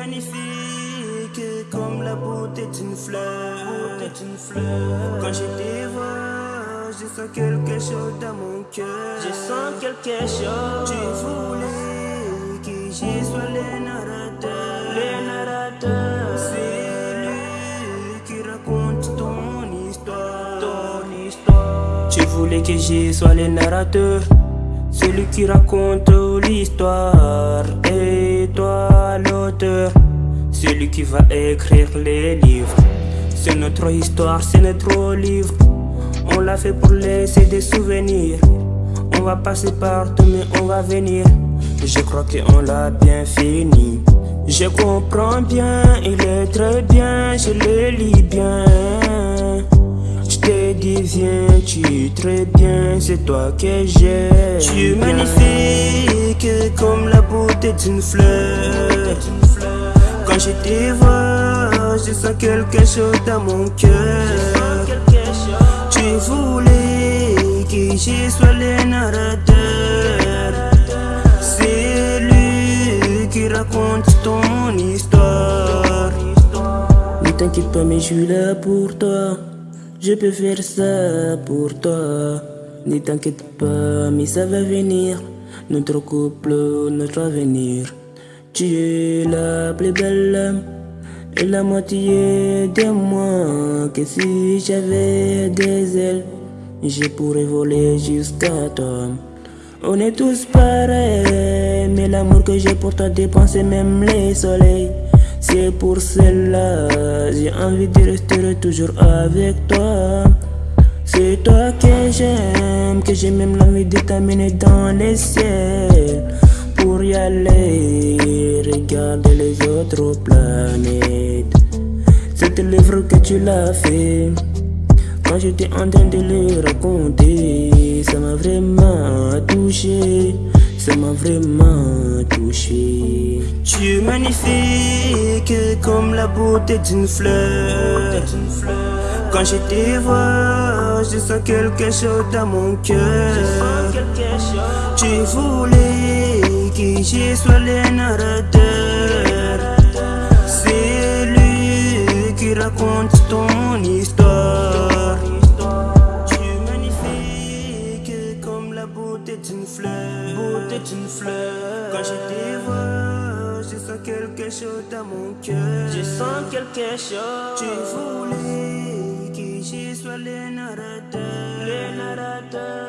magnifique comme la beauté d'une fleur. fleur. Quand je te vois, je sens quelque chose dans mon cœur. Je sens quelque chose. Tu voulais que je sois le narrateur. Le narrateur. C'est lui qui raconte ton histoire. Ton histoire. Tu voulais que je sois le narrateur. Celui qui raconte l'histoire. Celui qui va écrire les livres. C'est notre histoire, c'est notre livre. On l'a fait pour laisser des souvenirs. On va passer partout, mais on va venir. Je crois qu'on l'a bien fini. Je comprends bien, il est très bien, je le lis bien. Je te dis, viens, tu es très bien, c'est toi que j'aime. Tu es magnifique comme la beauté d'une fleur. Quand je te vois, je sens quelque chose dans mon cœur. Tu voulais que je sois le narrateur. C'est lui qui raconte ton histoire. Ne t'inquiète pas, mais je suis là pour toi. Je peux faire ça pour toi. Ne t'inquiète pas, mais ça va venir. Notre couple, notre avenir. Tu es la plus belle et la moitié de moi. Que si j'avais des ailes, je pourrais voler jusqu'à toi. On est tous pareils, mais l'amour que j'ai pour toi dépense même les soleils. C'est pour cela, j'ai envie de rester toujours avec toi. C'est toi que j'aime, que j'ai même l'envie de t'amener dans les ciels y aller, regarder les autres planètes. C'est le que tu l'as fait. Quand j'étais en train de le raconter, ça m'a vraiment touché. Ça m'a vraiment touché. Tu es magnifique comme la beauté d'une fleur. Quand je te vois, je sens quelque chose dans mon cœur. Tu voulais que je sois le narrateur. C'est lui qui raconte ton histoire. Tu es magnifique comme la beauté d'une fleur. Beauté d'une fleur. Quand je te vois, je sens quelque chose dans mon cœur. Je sens quelque chose. Tu voulais que je sois le narrateur. Le narrateur.